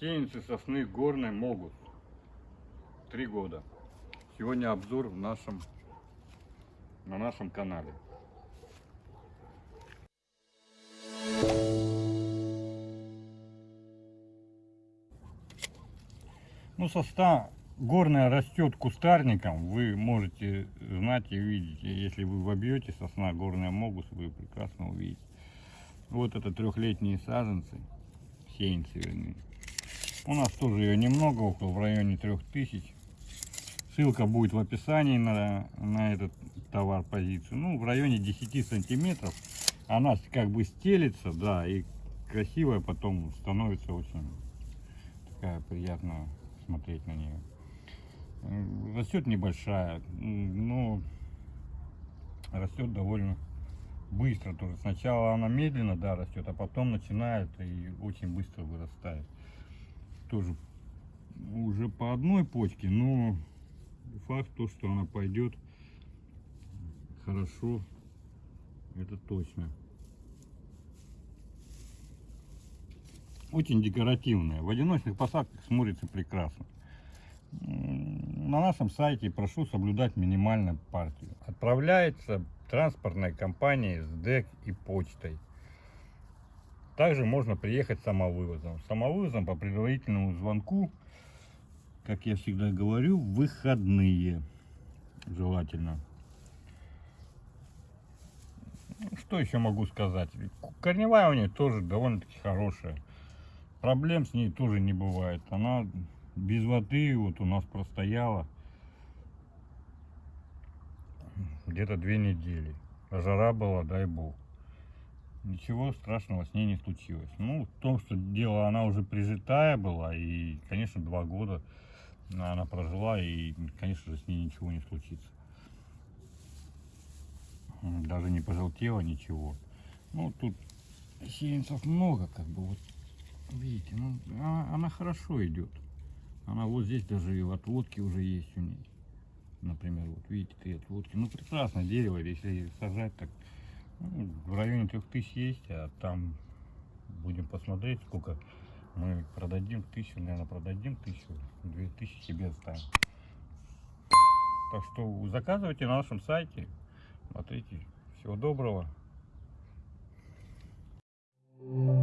Сеянцы сосны горной могут. Три года. Сегодня обзор в нашем, на нашем канале. Ну, сосна горная растет кустарником. Вы можете знать и видеть. Если вы вобьете сосна горная могус, вы прекрасно увидите. Вот это трехлетние саженцы, сеянцы вернее. У нас тоже ее немного, около в районе 3000. Ссылка будет в описании на, на этот товар позицию. Ну, в районе 10 сантиметров. Она как бы стелится, да, и красивая потом становится очень такая приятная смотреть на нее. Растет небольшая, но растет довольно быстро тоже. Сначала она медленно, да, растет, а потом начинает и очень быстро вырастает. Тоже уже по одной почке, но факт то, что она пойдет хорошо, это точно. Очень декоративная. В одиночных посадках смотрится прекрасно. На нашем сайте прошу соблюдать минимальную партию. Отправляется транспортной компанией с ДЭК и почтой. Также можно приехать самовывозом. Самовывозом по предварительному звонку, как я всегда говорю, выходные желательно. Что еще могу сказать? Корневая у нее тоже довольно-таки хорошая. Проблем с ней тоже не бывает. Она без воды вот у нас простояла где-то две недели. Жара была, дай бог. Ничего страшного с ней не случилось. Ну, в том, что дело, она уже прижитая была, и, конечно, два года она прожила, и, конечно же, с ней ничего не случится. Даже не пожелтела ничего. Ну, тут сеянцев много, как бы, вот, видите, ну, она, она хорошо идет. Она вот здесь даже и отводки уже есть у ней например, вот видите, три отводки. Ну, прекрасное дерево, если сажать, так в районе 3000 есть, а там будем посмотреть, сколько мы продадим, тысячу, наверное, продадим тысячу, две тысячи себе оставим. Так что заказывайте на нашем сайте, смотрите. Всего доброго. Thank you.